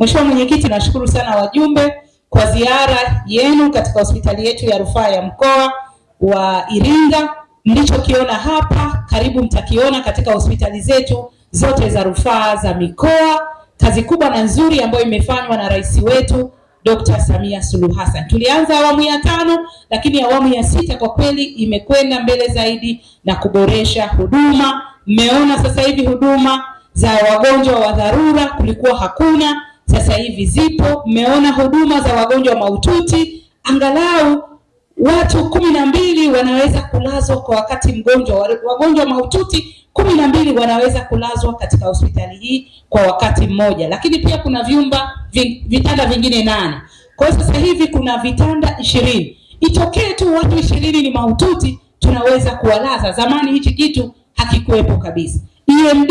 Mheshimiwa Mwenyekiti, nashukuru sana wajumbe kwa ziara yenu katika hospitali yetu ya rufaa ya mkoa wa Iringa. Mlichokiona hapa karibu mtakiona katika hospitali zetu zote za rufaa za mikoa. Kazi kubwa na nzuri ambayo imefanywa na rais wetu Dr. Samia Suluhu Hassan. Tulianza awamu ya tano, lakini awamu ya sita kwa kweli imekwenda mbele zaidi na kuboresha huduma. Mmeona sasa hivi huduma za wagonjwa wa dharura kulikuwa hakuna, sasa hivi zipo. Mmeona huduma za wagonjwa mahututi, angalau watu kumi na mbili wanaweza kulazwa kwa wakati mgonjwa. Wagonjwa mahututi kumi na mbili wanaweza kulazwa katika hospitali hii kwa wakati mmoja, lakini pia kuna vyumba vitanda vingine nane. Kwa hiyo sasa hivi kuna vitanda ishirini. Itokee tu watu ishirini ni mahututi, tunaweza kuwalaza. Zamani hichi kitu hakikuwepo kabisa. EMD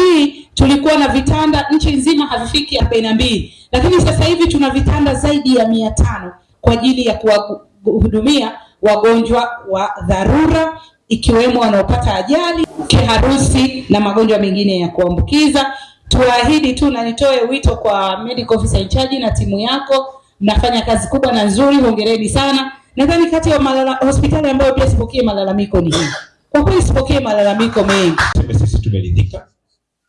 tulikuwa na vitanda nchi nzima havifiki arobaini na mbili, lakini sasa hivi tuna vitanda zaidi ya mia tano kwa ajili ya kuwahudumia wagonjwa wa dharura ikiwemo wanaopata ajali, kiharusi na magonjwa mengine ya kuambukiza. tuahidi tu na nitoe wito kwa medical officer in charge na timu yako, mnafanya kazi kubwa na nzuri, hongereni sana. Nadhani kati ya hospitali ambayo pia sipokee malalamiko ni hii. Kwa kweli sipokee malalamiko mengi. Sisi tumeridhika,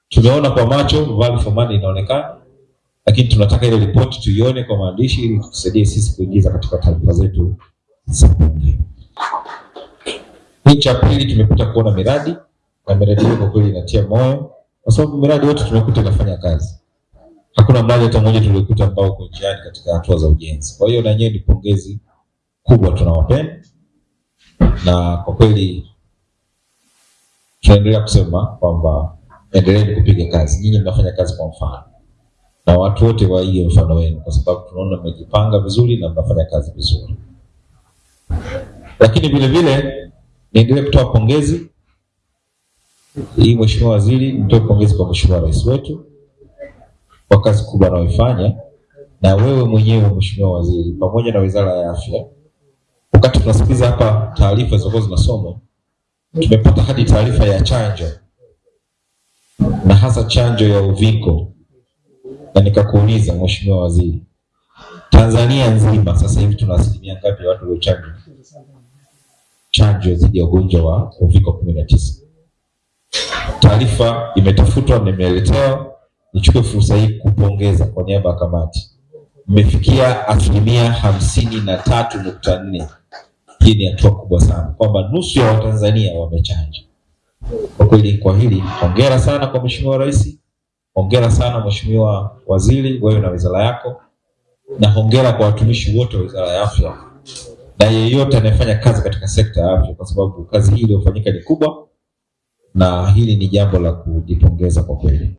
tumeona kwa macho value for money inaonekana, lakini tunataka ile ripoti tuione kwa maandishi ili tusaidie sisi kuingiza katika taarifa zetu za bunge. Hii cha pili tumekuta kuona miradi na miradi hiyo kwa kweli inatia moyo, kwa sababu miradi yote tumekuta inafanya kazi. Hakuna mradi hata mmoja tuliokuta ambao uko njiani katika hatua za ujenzi. Kwa hiyo na nyewe ni pongezi kubwa, tunawapenda na kwa kweli tunaendelea kusema kwamba endeleeni kupiga kazi. Nyinyi mnafanya kazi kwa mfano, na watu wote waige mfano wenu, kwa sababu tunaona mmejipanga vizuri na mnafanya kazi vizuri. Lakini vile vile niendelee kutoa pongezi hii, Mheshimiwa Waziri, nitoe pongezi kwa Mheshimiwa Rais wetu kwa kazi kubwa anayoifanya, na wewe mwenyewe Mheshimiwa Waziri, pamoja na Wizara ya Afya. Wakati tunasikiliza hapa taarifa zilizokuwa zinasomwa, tumepata hadi taarifa ya chanjo na hasa chanjo ya uviko, na nikakuuliza Mheshimiwa Waziri, Tanzania nzima sasa hivi tuna asilimia ngapi ya watu waliochanjwa chanjo dhidi ya ugonjwa wa uviko kumi na tisa? Taarifa imetafutwa nimeletewa. Nichukue fursa hii kupongeza kwa niaba ya kamati, mmefikia asilimia hamsini na tatu nukta nne. Hii ni hatua kubwa sana, kwamba nusu ya Watanzania wamechanja. Kwa kweli, kwa hili hongera sana kwa Mheshimiwa Rais, hongera sana Mheshimiwa Waziri, wewe na wizara yako, na hongera kwa watumishi wote wa Wizara ya Afya na yeyote anayefanya kazi katika sekta ya afya, kwa sababu kazi hii iliyofanyika ni kubwa, na hili ni jambo la kujipongeza kwa kweli.